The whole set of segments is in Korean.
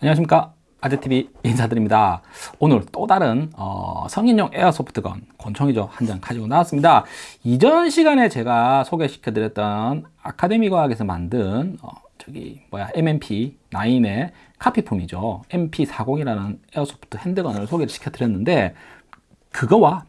안녕하십니까. 아재TV 인사드립니다. 오늘 또 다른 어, 성인용 airsoft gun 권총이죠. 한 장 가지고 나왔습니다. 이전 시간에 제가 소개시켜 드렸던 아카데미 과학에서 만든 어, 저기 뭐야 M&P 9의 카피품이죠. MP40이라는 airsoft handgun을 소개를 시켜 드렸는데 그거와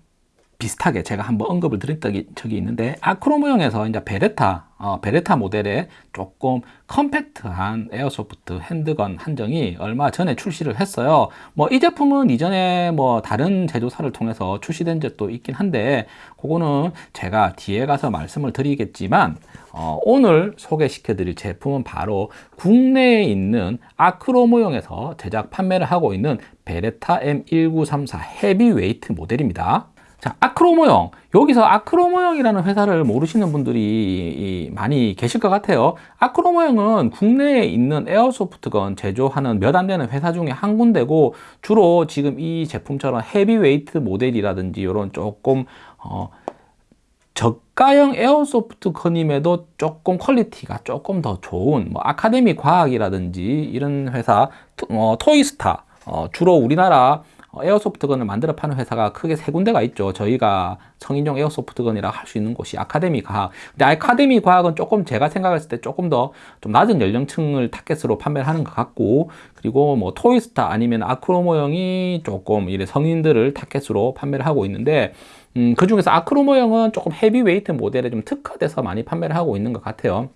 비슷하게 제가 한번 언급을 드린 적이 있는데 아크로 모형에서 이제 베레타 어, 베레타 모델의 조금 컴팩트한 airsoft handgun 한정이 얼마 전에 출시를 했어요. 뭐 이 제품은 이전에 뭐 다른 제조사를 통해서 출시된 적도 있긴 한데 그거는 제가 뒤에 가서 말씀을 드리겠지만 어, 오늘 소개시켜 드릴 제품은 바로 국내에 있는 아크로 모형에서 제작 판매를 하고 있는 베레타 M1934 heavyweight 모델입니다 자, 아크로 모형. 여기서 아크로 모형이라는 회사를 모르시는 분들이 많이 계실 것 같아요. 아크로 모형은 국내에 있는 airsoft gun 제조하는 몇 안 되는 회사 중에 한 군데고 주로 지금 이 제품처럼 heavyweight 모델이라든지 이런 조금 어, 저가형 airsoft gun임에도 조금 quality가 조금 더 좋은 뭐 아카데미 과학이라든지 이런 회사 어, 토이스타 어, 주로 우리나라 어, airsoft gun을 만들어 파는 회사가 크게 세 군데가 있죠. 저희가 성인용 airsoft gun이라 할 수 있는 곳이 아카데미 과학. 근데 아카데미 과학은 조금 제가 생각했을 때 조금 더 좀 낮은 연령층을 타겟으로 판매를 하는 것 같고 그리고 뭐 토이스타 아니면 아크로모형이 조금 이래 성인들을 타겟으로 판매를 하고 있는데 음, 그 중에서 아크로모형은 조금 heavyweight 모델에 좀 특화돼서 많이 판매를 하고 있는 것 같아요.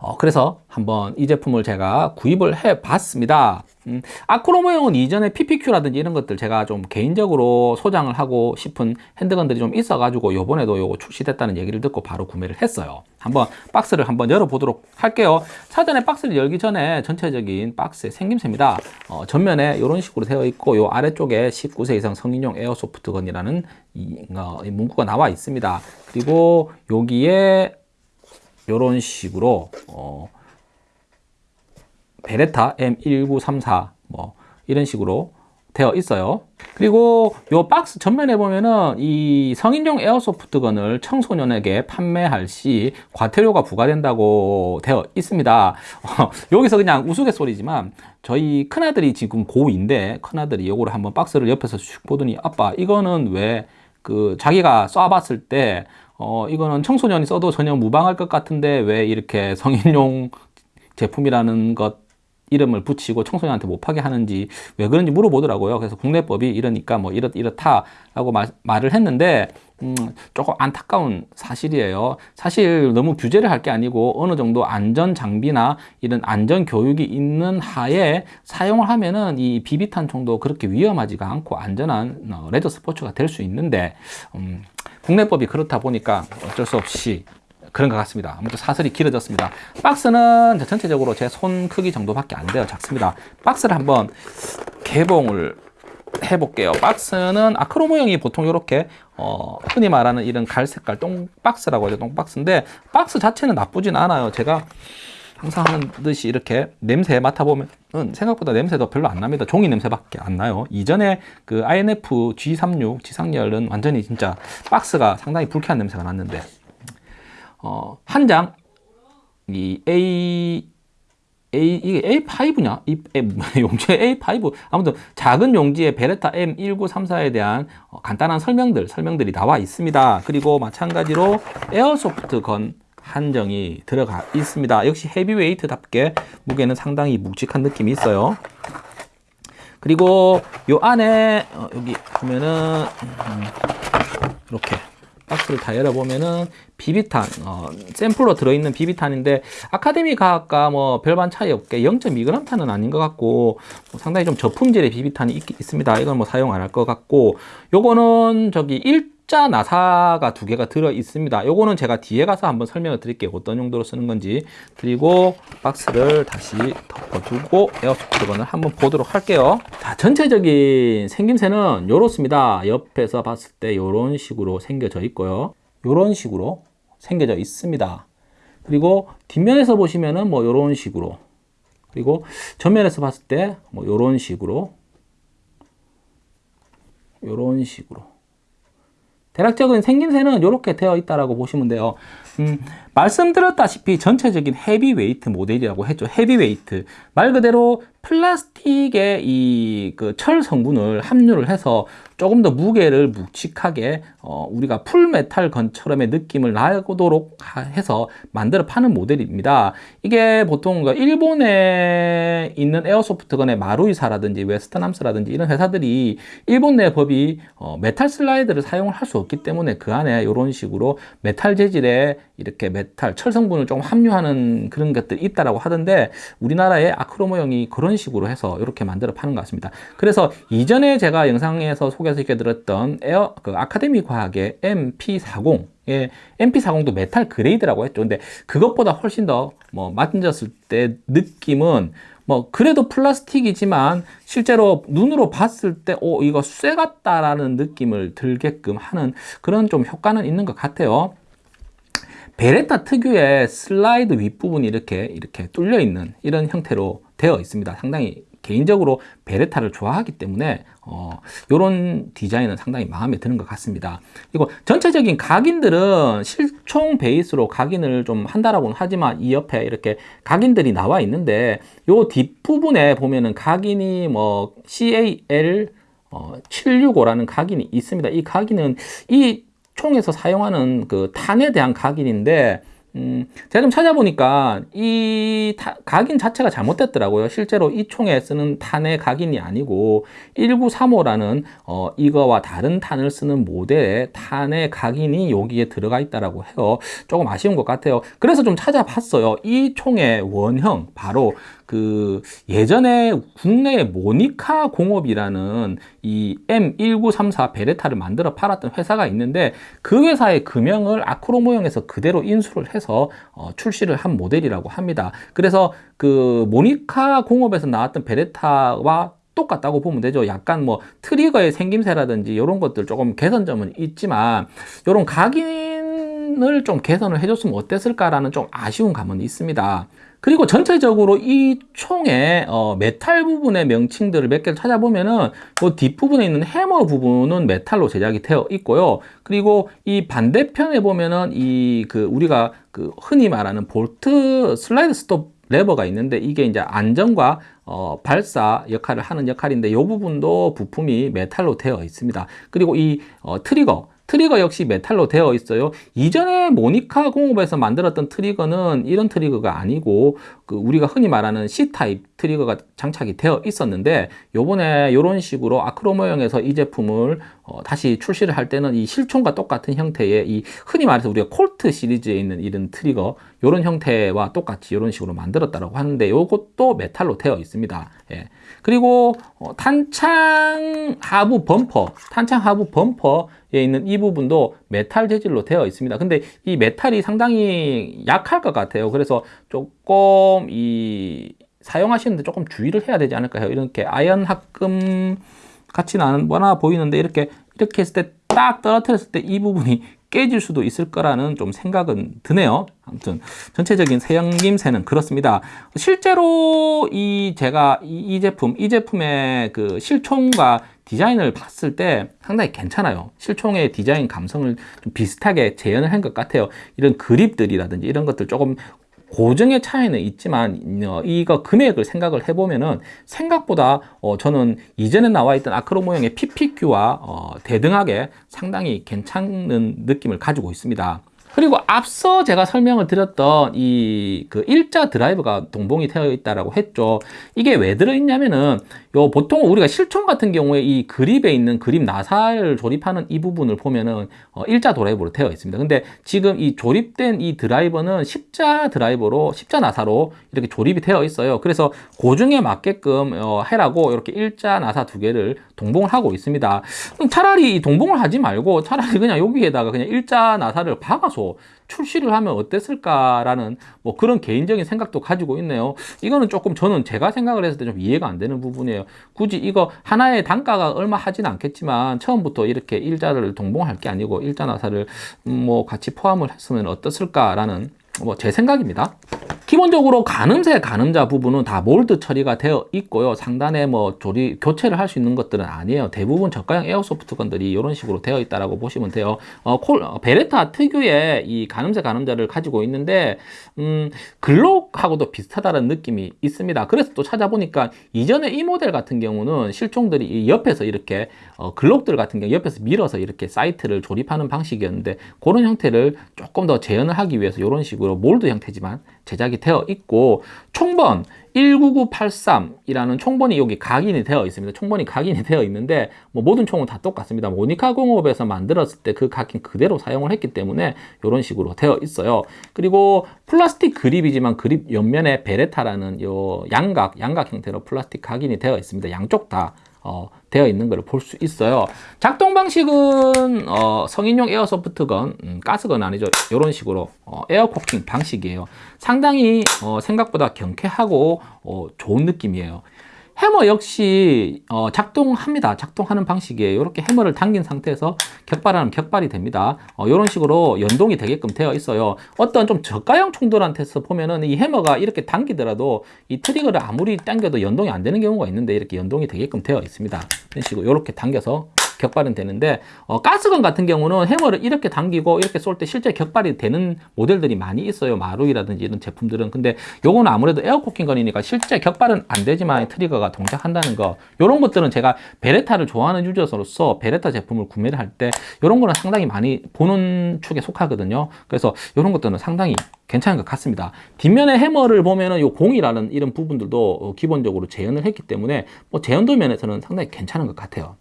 어, 그래서 한번 이 제품을 제가 구입을 해 봤습니다. 음, 아크로모형은 이전에 PPQ라든지 이런 것들 제가 좀 개인적으로 소장을 하고 싶은 handgun들이 좀 있어 가지고 요번에도 요거 출시됐다는 얘기를 듣고 바로 구매를 했어요. 한번 박스를 한번 열어 보도록 할게요. 사전에 박스를 열기 전에 전체적인 박스의 생김새입니다. 어, 전면에 이런 식으로 되어 있고 요 아래쪽에 19세 이상 성인용 에어소프트건이라는 이, 어, 이 문구가 나와 있습니다. 그리고 여기에 이런 식으로 어, 베레타 M1934 뭐 이런 식으로 되어 있어요. 그리고 이 박스 전면에 보면은 이 성인용 에어소프트건을 청소년에게 판매할 시 과태료가 부과된다고 되어 있습니다. 어, 여기서 그냥 우스갯소리지만 저희 큰아들이 지금 고2인데 큰아들이 이거를 한번 박스를 옆에서 슉 보더니 아빠 이거는 왜 그 자기가 쏴봤을 때 어, 이거는 청소년이 써도 전혀 무방할 것 같은데 왜 이렇게 성인용 제품이라는 것 이름을 붙이고 청소년한테 못 파게 하는지 왜 그런지 물어보더라고요. 그래서 국내법이 이러니까 뭐 이렇, 이렇다라고 말, 말을 했는데 음, 조금 안타까운 사실이에요. 사실 너무 규제를 할 게 아니고 어느 정도 안전 장비나 이런 안전 교육이 있는 하에 사용을 하면은 이 비비탄 총도 그렇게 위험하지가 않고 안전한 어, 레저 스포츠가 될 수 있는데 음, 국내법이 그렇다 보니까 어쩔 수 없이 그런 것 같습니다. 아무튼 사설이 길어졌습니다. 박스는 전체적으로 제 손 크기 정도밖에 안 돼요. 작습니다. 박스를 한번 개봉을 해볼게요. 박스는 아크로 모형이 보통 이렇게 어, 흔히 말하는 이런 갈색깔 똥박스라고 하죠. 똥박스인데 박스 자체는 나쁘진 않아요. 제가 항상 하는 듯이 이렇게 냄새 맡아보면 생각보다 냄새도 별로 안 납니다. 종이 냄새밖에 안 나요. 이전에 그 INF G36 지상열은 완전히 진짜 박스가 상당히 불쾌한 냄새가 났는데 어, 한장 이 A A, 이게 A5냐? 이, 용지의 A5. 아무튼 작은 용지의 베레타 M1934에 대한 어, 간단한 설명들, 설명들이 나와 있습니다. 그리고 마찬가지로 에어소프트 건 한정이 들어가 있습니다. 역시 헤비웨이트답게 무게는 상당히 묵직한 느낌이 있어요. 그리고 요 안에 어, 여기 보면은 음, 이렇게 박스를 다 열어보면은 비비탄 어, 샘플로 들어있는 비비탄인데 아카데미 가학과 뭐 별반 차이 없게 0.2g 탄은 아닌 것 같고 뭐 상당히 좀 저품질의 비비탄이 있, 습니다 이건 뭐 사용 안 할 것 같고 요거는 저기 1 숫자 나사가 두 개가 들어 있습니다. 요거는 제가 뒤에 가서 한번 설명을 드릴게요. 어떤 용도로 쓰는 건지. 그리고 박스를 다시 덮어두고 에어소프트건을 한번 보도록 할게요. 자 전체적인 생김새는 이렇습니다. 옆에서 봤을 때 이런 식으로 생겨져 있고요. 이런 식으로 생겨져 있습니다. 그리고 뒷면에서 보시면은 뭐 이런 식으로. 그리고 전면에서 봤을 때뭐 이런 식으로. 이런 식으로 대략적인 생김새는 이렇게 되어 있다라고 보시면 돼요. 음, 말씀드렸다시피 전체적인 heavyweight 모델이라고 했죠. heavyweight. 말 그대로 플라스틱의 이 그 철 성분을 함유를 해서 조금 더 무게를 묵직하게 어, 우리가 full metal gun처럼의 느낌을 나도록 해서 만들어 파는 모델입니다. 이게 보통 그 일본에 있는 airsoft gun의 마루이사라든지 웨스턴암스라든지 이런 회사들이 일본 내 법이 어, 메탈 슬라이드를 사용을 할 수 없기 때문에 그 안에 이런 식으로 메탈 재질의 이렇게 메탈 철 성분을 조금 함유하는 그런 것들이 있다라고 하던데 우리나라의 아크로모형이 그런 식으로 해서 이렇게 만들어 파는 것 같습니다. 그래서 이전에 제가 영상에서 들었던 에어 그 아카데미 과학의 MP40 예, MP40도 metal grade라고 했죠. 근데 그것보다 훨씬 더 뭐 만졌을 때 느낌은 뭐 그래도 플라스틱이지만 실제로 눈으로 봤을 때 오 이거 쇠 같다라는 느낌을 들게끔 하는 그런 좀 효과는 있는 것 같아요. 베레타 특유의 슬라이드 윗부분이 이렇게 이렇게 뚫려 있는 이런 형태로 되어 있습니다. 상당히 개인적으로 베레타를 좋아하기 때문에 어, 이런 디자인은 상당히 마음에 드는 것 같습니다. 그리고 전체적인 각인들은 실총 베이스로 각인을 좀 한다라고는 하지만 이 옆에 이렇게 각인들이 나와 있는데 요 뒷부분에 보면은 각인이 뭐 CAL 어, 765라는 각인이 있습니다. 이 각인은 이 총에서 사용하는 그 탄에 대한 각인인데 음, 제가 좀 찾아보니까 이 타, 각인 자체가 잘못됐더라고요. 실제로 이 총에 쓰는 탄의 각인이 아니고 1935라는 어, 이거와 다른 탄을 쓰는 모델의 탄의 각인이 여기에 들어가 있다라고 해요. 조금 아쉬운 것 같아요. 그래서 좀 찾아봤어요. 이 총의 원형 바로 그 예전에 국내에 모니카 공업이라는 이 M1934 베레타를 만들어 팔았던 회사가 있는데 그 회사의 금형을 아크로 모형에서 그대로 인수를 해서 어, 출시를 한 모델이라고 합니다. 그래서 그 모니카 공업에서 나왔던 베레타와 똑같다고 보면 되죠. 약간 뭐 trigger의 생김새라든지 이런 것들 조금 개선점은 있지만 이런 각인을 좀 개선을 해줬으면 어땠을까라는 좀 아쉬운 감은 있습니다. 그리고 전체적으로 이 총의 어, 메탈 부분의 명칭들을 몇 개를 찾아보면은 그 뒷부분에 있는 해머 부분은 메탈로 제작이 되어 있고요. 그리고 이 반대편에 보면은 이 그 우리가 그 흔히 말하는 bolt slide stop lever가 있는데 이게 이제 안전과 어, 발사 역할을 하는 역할인데 이 부분도 부품이 메탈로 되어 있습니다. 그리고 이 어, trigger trigger 역시 메탈로 되어 있어요. 이전에 모니카 공업에서 만들었던 trigger는 이런 trigger가 아니고 그 우리가 흔히 말하는 C타입 trigger가 장착이 되어 있었는데 요번에 이런 식으로 아크로 모형에서 이 제품을 어 다시 출시를 할 때는 이 실총과 똑같은 형태의 이 흔히 말해서 우리가 콜트 시리즈에 있는 이런 trigger 이런 형태와 똑같이 이런 식으로 만들었다고 하는데 이것도 메탈로 되어 있습니다. 예. 그리고 어 탄창 하부 범퍼, 탄창 하부 범퍼 에 있는 이 부분도 메탈 재질로 되어 있습니다. 근데 이 메탈이 상당히 약할 것 같아요. 그래서 조금 이 사용하시는데 조금 주의를 해야 되지 않을까 요? 이렇게 아연 합금 같이 나는 뭐나 보이는데 이렇게 이렇게 했을 때 딱 떨어뜨렸을 때 이 부분이 깨질 수도 있을 거라는 좀 생각은 드네요. 아무튼 전체적인 생김새는 그렇습니다. 실제로 이 제가 이, 이 제품, 이 제품의 그 실총과 디자인을 봤을 때 상당히 괜찮아요. 실총의 디자인 감성을 좀 비슷하게 재현을 한 것 같아요. 이런 그립들이라든지 이런 것들 조금 고정의 차이는 있지만 어, 이거 금액을 생각을 해보면은 생각보다 어, 저는 이전에 나와 있던 아크로 모형의 PPQ와 어, 대등하게 상당히 괜찮은 느낌을 가지고 있습니다. 그리고 앞서 제가 설명을 드렸던 이 그 일자 드라이브가 동봉이 되어 있다라고 했죠. 이게 왜 들어있냐면은 요 보통 우리가 실총 같은 경우에 이 그립에 있는 그립 나사를 조립하는 이 부분을 보면은 어 일자 드라이브로 되어 있습니다. 근데 지금 이 조립된 이 드라이버는 십자 드라이버로 십자 나사로 이렇게 조립이 되어 있어요. 그래서 고중에 맞게끔 어 해라고 이렇게 일자 나사 두 개를 동봉을 하고 있습니다. 차라리 동봉을 하지 말고 차라리 그냥 여기에다가 그냥 일자 나사를 박아서 출시를 하면 어땠을까라는 뭐 그런 개인적인 생각도 가지고 있네요. 이거는 조금 저는 제가 생각을 했을 때 좀 이해가 안 되는 부분이에요. 굳이 이거 하나의 단가가 얼마 하진 않겠지만 처음부터 이렇게 일자를 동봉할 게 아니고 일자 나사를 뭐 같이 포함을 했으면 어떻을까라는 뭐 제 생각입니다. 기본적으로 가늠새 가늠자 부분은 다 몰드 처리가 되어 있고요. 상단에 뭐 조리 교체를 할 수 있는 것들은 아니에요. 대부분 저가형 에어소프트 건들이 이런 식으로 되어 있다라고 보시면 돼요. 어, 콜, 어, 베레타 특유의 이 가늠새 가늠자를 가지고 있는데 음, 글록하고도 비슷하다는 느낌이 있습니다. 그래서 또 찾아보니까 이전에 이 모델 같은 경우는 실총들이 이 옆에서 이렇게 어, 글록들 같은 경우 옆에서 밀어서 이렇게 사이트를 조립하는 방식이었는데 그런 형태를 조금 더 재현을 하기 위해서 이런 식으로 몰드 형태지만 제작이 되어 있고 총번 19983이라는 총번이 여기 각인이 되어 있습니다. 총번이 각인이 되어 있는데 뭐 모든 총은 다 똑같습니다. 모니카 공업에서 만들었을 때 그 각인 그대로 사용을 했기 때문에 이런 식으로 되어 있어요. 그리고 플라스틱 그립이지만 그립 옆면에 베레타라는 요 양각 양각 형태로 플라스틱 각인이 되어 있습니다. 양쪽 다 어, 되어 있는 걸볼수 있어요. 작동 방식은 어, 성인용 airsoft gun, 음, gas gun 아니죠. 이런 식으로 어, air cocking 방식이에요. 상당히 어, 생각보다 경쾌하고 어, 좋은 느낌이에요. 해머 역시 어, 작동합니다. 작동하는 방식이에요. 이렇게 해머를 당긴 상태에서 격발하면 격발이 됩니다. 어, 이런 식으로 연동이 되게끔 되어 있어요. 어떤 좀 저가형 총들한테서 보면은 이 해머가 이렇게 당기더라도 이 트리거를 아무리 당겨도 연동이 안 되는 경우가 있는데 이렇게 연동이 되게끔 되어 있습니다. 이런 식으로 이렇게 당겨서 격발은 되는데 어, gas gun 같은 경우는 해머를 이렇게 당기고 이렇게 쏠 때 실제 격발이 되는 모델들이 많이 있어요 마루이라든지 이런 제품들은 근데 요거는 아무래도 air cocking gun이니까 실제 격발은 안 되지만 트리거가 동작한다는 거 이런 것들은 제가 베레타를 좋아하는 유저로서 베레타 제품을 구매를 할때 이런 거는 상당히 많이 보는 축에 속하거든요 그래서 이런 것들은 상당히 괜찮은 것 같습니다. 뒷면에 해머를 보면은 요 공이라는 이런 부분들도 어, 기본적으로 재현을 했기 때문에 뭐 재현도 면에서는 상당히 괜찮은 것 같아요.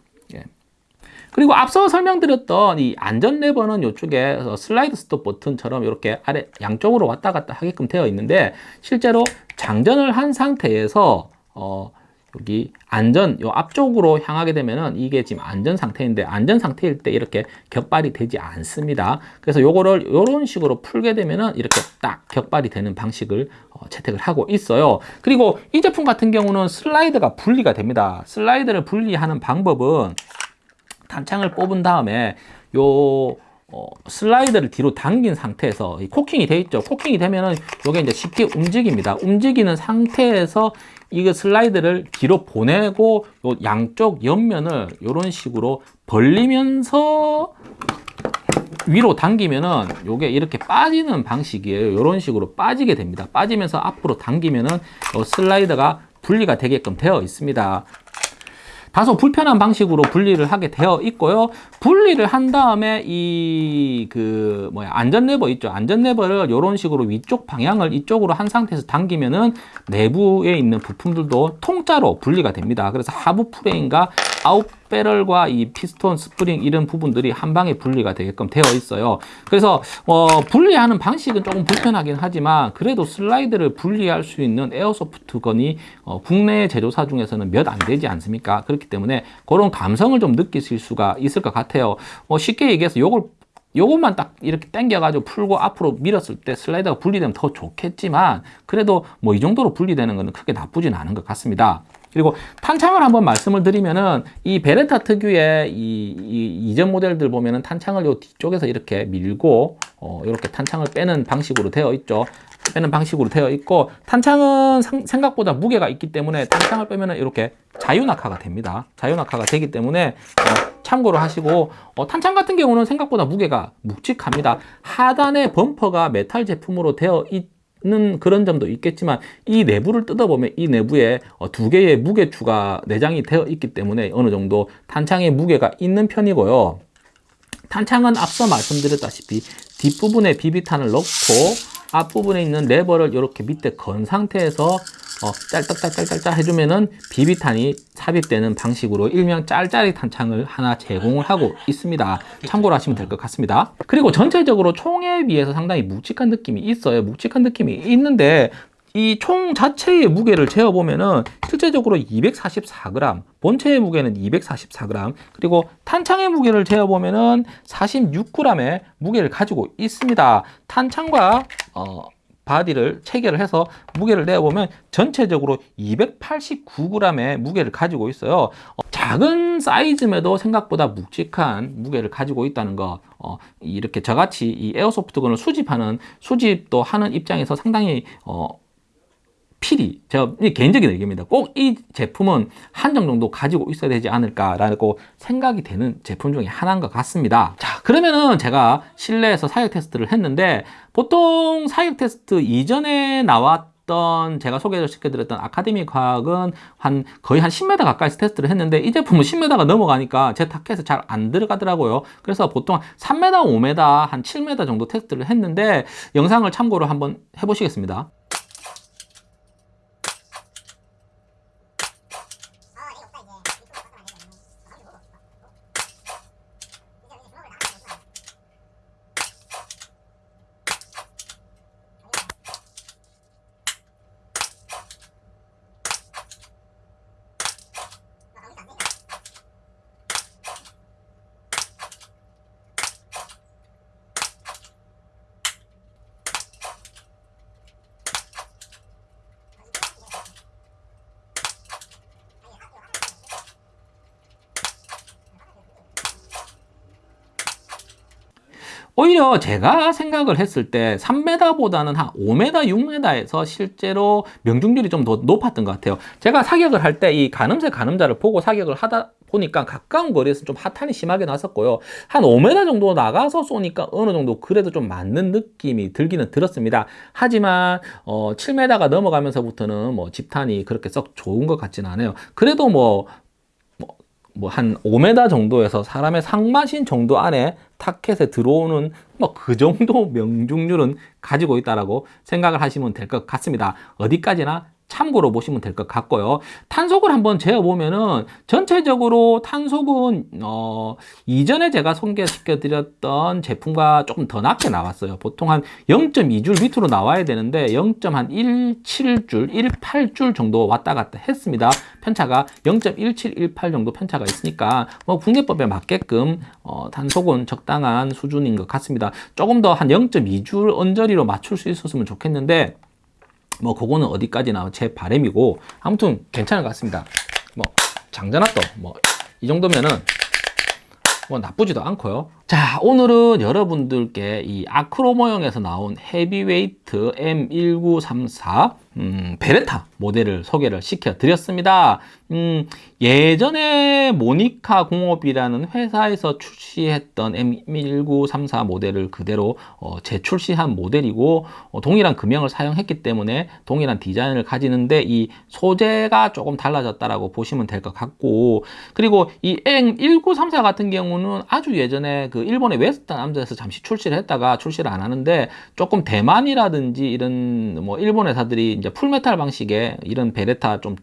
예. 그리고 앞서 설명드렸던 이 안전 레버는 이쪽에 슬라이드 스톱 버튼처럼 이렇게 아래 양쪽으로 왔다 갔다 하게끔 되어 있는데 실제로 장전을 한 상태에서 어 여기 안전 요 앞쪽으로 향하게 되면은 이게 지금 안전 상태인데 안전 상태일 때 이렇게 격발이 되지 않습니다. 그래서 요거를 요런 식으로 풀게 되면은 이렇게 딱 격발이 되는 방식을 어, 채택을 하고 있어요. 그리고 이 제품 같은 경우는 슬라이드가 분리가 됩니다. 슬라이드를 분리하는 방법은 단창을 뽑은 다음에 요 어, 슬라이드를 뒤로 당긴 상태에서 코킹이 돼 있죠. 코킹이 되면은 요게 이제 쉽게 움직입니다. 움직이는 상태에서 이거 슬라이드를 뒤로 보내고 요 양쪽 옆면을 이런 식으로 벌리면서 위로 당기면은 요게 이렇게 빠지는 방식이에요. 이런 식으로 빠지게 됩니다. 빠지면서 앞으로 당기면은 요 슬라이드가 분리가 되게끔 되어 있습니다. 다소 불편한 방식으로 분리를 하게 되어 있고요. 분리를 한 다음에 이 그 뭐야 안전 레버 있죠. 안전 레버를 이런 식으로 위쪽 방향을 이쪽으로 한 상태에서 당기면은 내부에 있는 부품들도 통짜로 분리가 됩니다. 그래서 하부 프레임과 out barrel과 이 피스톤 스프링 이런 부분들이 한 방에 분리가 되게끔 되어 있어요. 그래서 어, 분리하는 방식은 조금 불편하긴 하지만 그래도 슬라이드를 분리할 수 있는 airsoft gun이 어, 국내 제조사 중에서는 몇 안 되지 않습니까? 그렇기 때문에 그런 감성을 좀 느끼실 수가 있을 것 같아요. 어, 쉽게 얘기해서 요걸 요것만 딱 이렇게 당겨가지고 풀고 앞으로 밀었을 때 슬라이드가 분리되면 더 좋겠지만 그래도 뭐 이 정도로 분리되는 것은 크게 나쁘진 않은 것 같습니다. 그리고 탄창을 한번 말씀을 드리면은 이 베레타 특유의 이, 이 이전 모델들 보면은 탄창을 요 뒤쪽에서 이렇게 밀고 어, 이렇게 탄창을 빼는 방식으로 되어 있죠. 빼는 방식으로 되어 있고 탄창은 상, 생각보다 무게가 있기 때문에 탄창을 빼면은 이렇게 자유낙하가 됩니다. 자유낙하가 되기 때문에 어, 참고로 하시고 어, 탄창 같은 경우는 생각보다 무게가 묵직합니다. 하단에 범퍼가 메탈 제품으로 되어 있 는 그런 점도 있겠지만 이 내부를 뜯어보면 이 내부에 어, 두 개의 무게추가 내장이 되어 있기 때문에 어느 정도 탄창의 무게가 있는 편이고요. 탄창은 앞서 말씀드렸다시피 뒷부분에 비비탄을 넣고 앞부분에 있는 레버를 이렇게 밑에 건 상태에서 어, 짤딱짤딱짤딱 해주면은 비비탄이 삽입되는 방식으로 일명 짤짤이 탄 창을 하나 제공을 하고 있습니다. 참고로 하시면 될 것 같습니다. 그리고 전체적으로 총에 비해서 상당히 묵직한 느낌이 있어요. 묵직한 느낌이 있는데 이 총 자체의 무게를 재어보면은 실제적으로 244g, 본체의 무게는 244g, 그리고 탄창의 무게를 재어보면은 46g의 무게를 가지고 있습니다. 탄창과 어, 바디를 체결을 해서 무게를 내어보면 전체적으로 289g의 무게를 가지고 있어요. 어, 작은 사이즈임에도 생각보다 묵직한 무게를 가지고 있다는 거. 어, 이렇게 저같이 이 airsoft gun을 수집하는 수집도 하는 입장에서 상당히 어, 필히 제가 이 개인적인 의견입니다. 꼭 이 제품은 한정 정도 가지고 있어야 되지 않을까라고 생각이 되는 제품 중에 하나인 것 같습니다. 자, 그러면은 제가 실내에서 사격 테스트를 했는데 보통 사격 테스트 이전에 나왔던 제가 소개를 시켜드렸던 아카데미 과학은 한 거의 한 10m 가까이서 테스트를 했는데 이 제품은 10m가 넘어가니까 제 타켓에 잘 안 들어가더라고요. 그래서 보통 3m, 5m, 한 7m 정도 테스트를 했는데 영상을 참고로 한번 해보시겠습니다. 오히려 제가 생각을 했을 때 3m보다는 한 5m, 6m에서 실제로 명중률이 좀 더 높았던 것 같아요. 제가 사격을 할 때 이 가늠새 가늠자를 보고 사격을 하다 보니까 가까운 거리에서 좀 하탄이 심하게 났었고요. 한 5m 정도 나가서 쏘니까 어느 정도 그래도 좀 맞는 느낌이 들기는 들었습니다. 하지만 어 7m가 넘어가면서부터는 뭐 집탄이 그렇게 썩 좋은 것 같지는 않아요. 그래도 뭐 뭐 한 5m 정도에서 사람의 상마신 정도 안에 타켓에 들어오는 뭐 그 정도 명중률은 가지고 있다라고 생각을 하시면 될 것 같습니다. 어디까지나 참고로 보시면 될 것 같고요. 탄속을 한번 재어보면은 전체적으로 탄속은 어, 이전에 제가 소개시켜 드렸던 제품과 조금 더 낮게 나왔어요. 보통 한 0.2줄 밑으로 나와야 되는데 0.17줄, 18줄 정도 왔다 갔다 했습니다. 편차가 0.1718 정도 편차가 있으니까 뭐 국내법에 맞게끔 어, 탄속은 적당한 수준인 것 같습니다. 조금 더 한 0.2줄 언저리로 맞출 수 있었으면 좋겠는데 뭐 그거는 어디까지나 제 바램이고 아무튼 괜찮은 것 같습니다. 뭐 장전압도 뭐 이 정도면은 뭐 나쁘지도 않고요. 자 오늘은 여러분들께 이 아크로 모형에서 나온 헤비웨이트 M1934 음, 베레타 모델을 소개를 시켜 드렸습니다. 음, 예전에 모니카 공업이라는 회사에서 출시했던 M1934 모델을 그대로 어, 재출시한 모델이고 어, 동일한 금형을 사용했기 때문에 동일한 디자인을 가지는데 이 소재가 조금 달라졌다라고 보시면 될 것 같고 그리고 이 M1934 같은 경우는 아주 예전에 그 일본의 웨스턴 암즈에서 잠시 출시를 했다가 출시를 안 하는데 조금 대만이라든지 이런 뭐 일본 회사들이 이제 full metal 방식의 이런 베레타 좀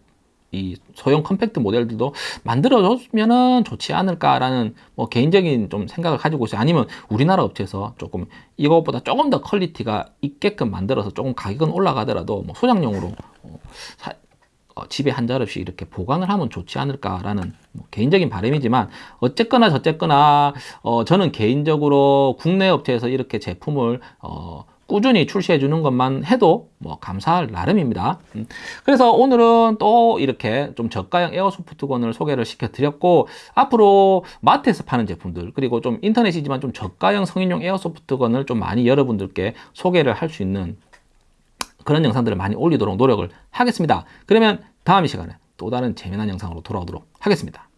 이 소형 컴팩트 모델들도 만들어줬으면 좋지 않을까라는 뭐 개인적인 좀 생각을 가지고 있어요. 아니면 우리나라 업체에서 조금 이것보다 조금 더 퀄리티가 있게끔 만들어서 조금 가격은 올라가더라도 뭐 소장용으로 어, 사, 어, 집에 한 자루씩 이렇게 보관을 하면 좋지 않을까라는 뭐 개인적인 바람이지만 어쨌거나 저쨌거나 어, 저는 개인적으로 국내 업체에서 이렇게 제품을 어, 꾸준히 출시해 주는 것만 해도 뭐 감사할 나름입니다. 음. 그래서 오늘은 또 이렇게 좀 저가형 에어소프트건을 소개를 시켜 드렸고 앞으로 마트에서 파는 제품들 그리고 좀 인터넷이지만 좀 저가형 성인용 에어소프트건을 좀 많이 여러분들께 소개를 할 수 있는 그런 영상들을 많이 올리도록 노력을 하겠습니다. 그러면 다음 이 시간에 또 다른 재미난 영상으로 돌아오도록 하겠습니다.